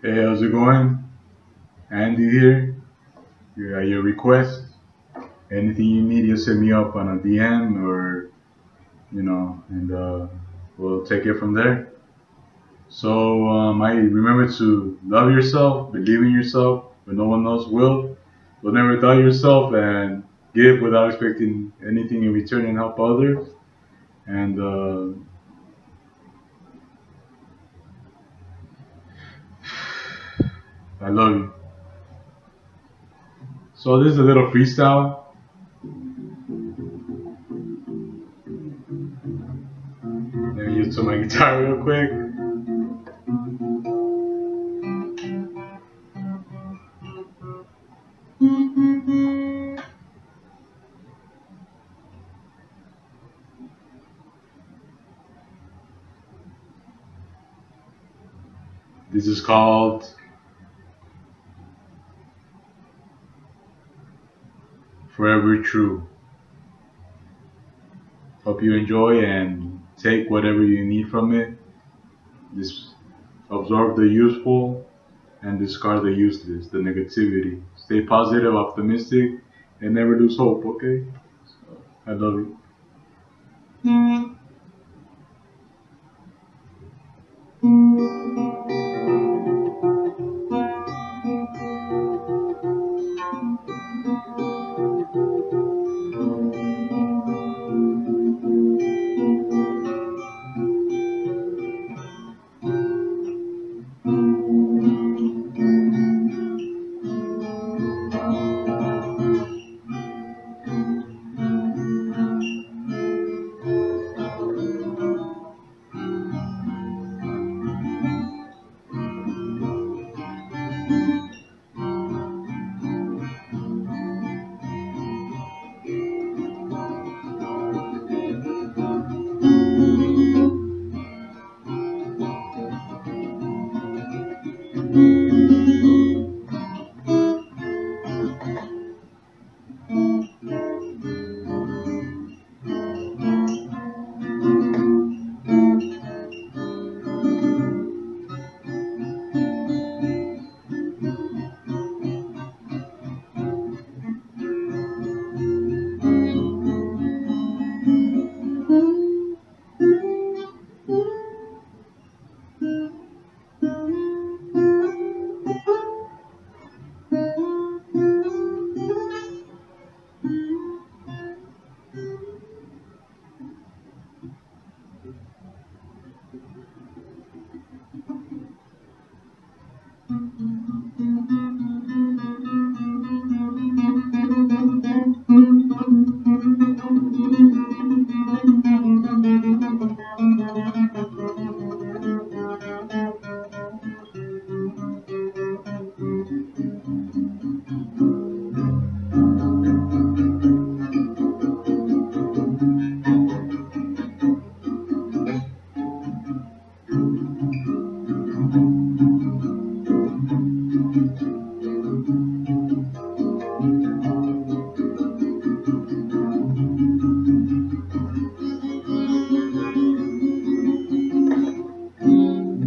Hey, how's it going? Andy here. You're your request. Anything you need, just hit me up on a DM or, you know, and uh, we'll take it from there. So, um, I remember to love yourself, believe in yourself when no one else will. But never doubt yourself and give without expecting anything in return and help others. And uh, I love you. So this is a little freestyle. Let me use to my guitar real quick. This is called Forever True. Hope you enjoy and take whatever you need from it. Just absorb the useful and discard the useless, the negativity. Stay positive, optimistic, and never lose hope, okay? I love you. Thank you.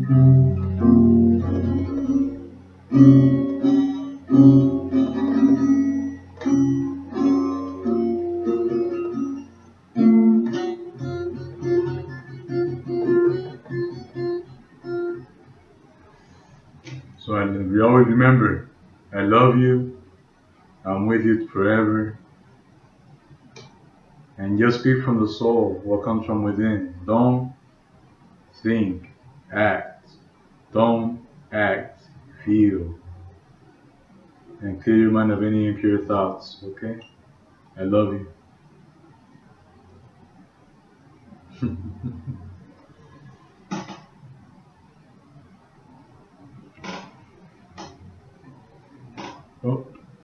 So I, we always remember, I love you. I'm with you forever. And just speak from the soul, what comes from within. Don't think, act. Don't act, feel. And clear your mind of any impure thoughts, okay? I love you.